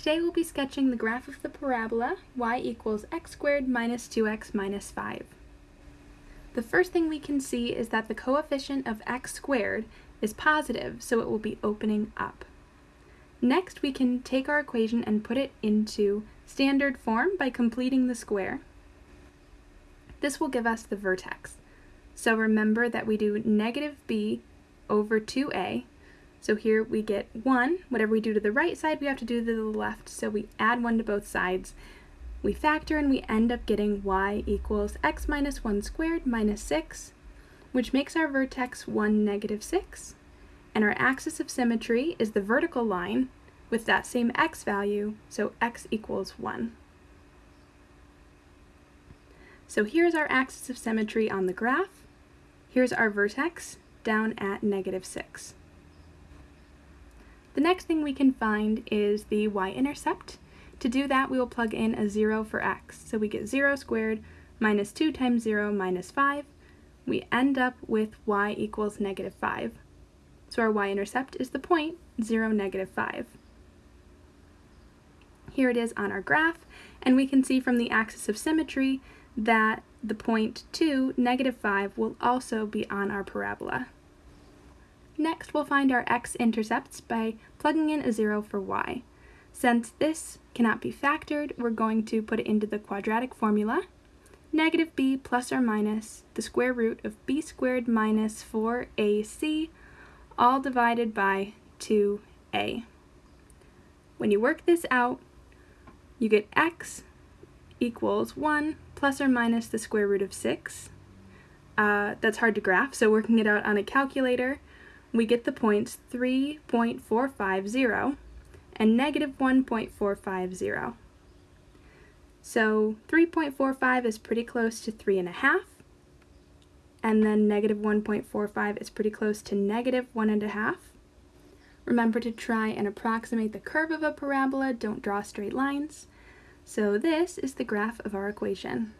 Today we'll be sketching the graph of the parabola y equals x squared minus 2x minus 5. The first thing we can see is that the coefficient of x squared is positive, so it will be opening up. Next, we can take our equation and put it into standard form by completing the square. This will give us the vertex. So remember that we do negative b over 2a, so here we get 1. Whatever we do to the right side, we have to do to the left. So we add 1 to both sides. We factor and we end up getting y equals x minus 1 squared minus 6, which makes our vertex 1, negative 6. And our axis of symmetry is the vertical line with that same x value, so x equals 1. So here's our axis of symmetry on the graph. Here's our vertex down at negative 6. The next thing we can find is the y-intercept. To do that, we will plug in a 0 for x. So we get 0 squared minus 2 times 0 minus 5. We end up with y equals negative 5. So our y-intercept is the point 0, negative 5. Here it is on our graph, and we can see from the axis of symmetry that the point 2, negative 5, will also be on our parabola. Next, we'll find our x-intercepts by plugging in a 0 for y. Since this cannot be factored, we're going to put it into the quadratic formula. Negative b plus or minus the square root of b squared minus 4ac, all divided by 2a. When you work this out, you get x equals 1 plus or minus the square root of 6. Uh, that's hard to graph, so working it out on a calculator, we get the points 3.450 and negative 1.450. So 3.45 is pretty close to 3.5, and then negative 1.45 is pretty close to negative 1.5. Remember to try and approximate the curve of a parabola, don't draw straight lines. So this is the graph of our equation.